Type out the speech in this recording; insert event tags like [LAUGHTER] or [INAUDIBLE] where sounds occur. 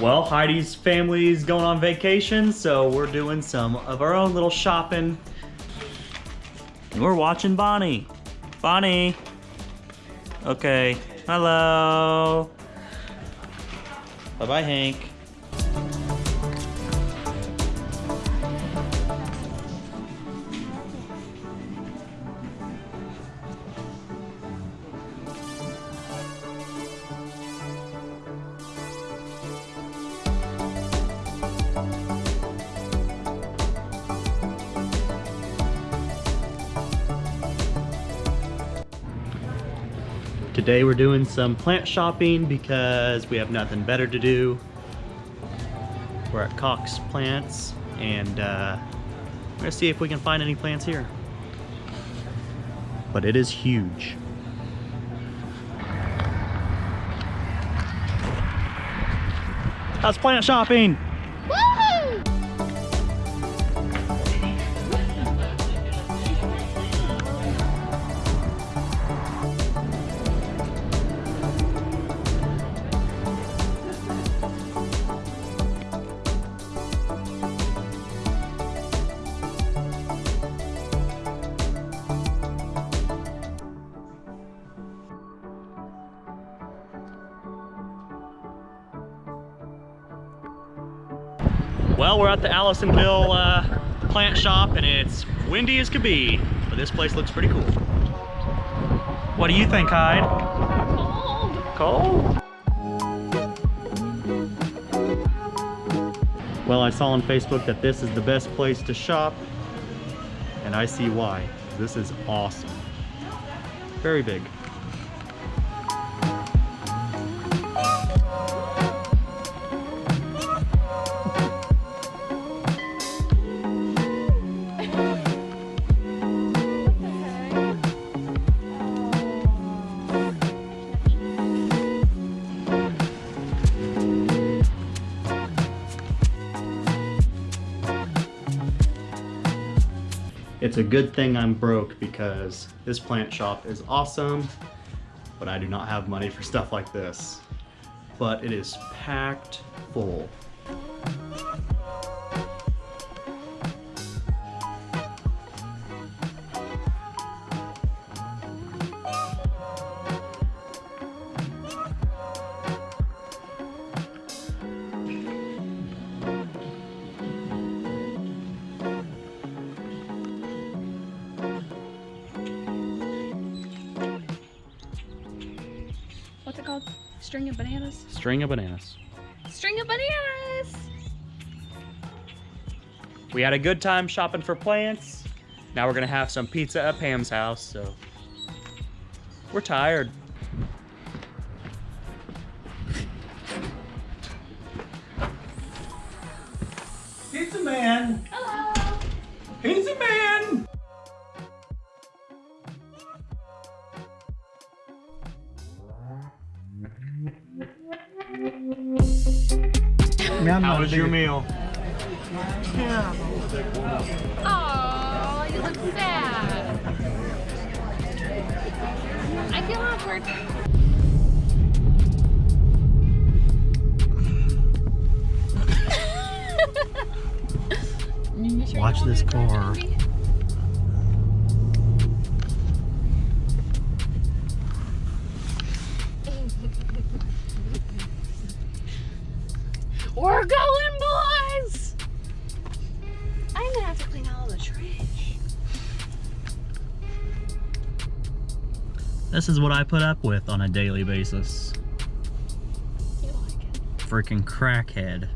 Well, Heidi's family's going on vacation, so we're doing some of our own little shopping. And we're watching Bonnie. Bonnie. Okay. Hello. Bye-bye, Hank. Today we're doing some plant shopping because we have nothing better to do. We're at Cox Plants and uh, we're gonna see if we can find any plants here. But it is huge. How's plant shopping? Well, we're at the Allisonville uh, plant shop and it's windy as could be, but this place looks pretty cool. What do you think, Hyde? Cold. Cold? Well, I saw on Facebook that this is the best place to shop, and I see why. This is awesome. Very big. It's a good thing I'm broke because this plant shop is awesome, but I do not have money for stuff like this. But it is packed full. String of bananas? String of bananas. String of bananas! We had a good time shopping for plants. Now we're gonna have some pizza at Pam's house, so we're tired. Pizza Man! How was your meal? Oh, you look sad. I feel awkward. You Watch this drive car. [LAUGHS] We're going, boys! I'm gonna have to clean all the trash. This is what I put up with on a daily basis. You like it? Freaking crackhead.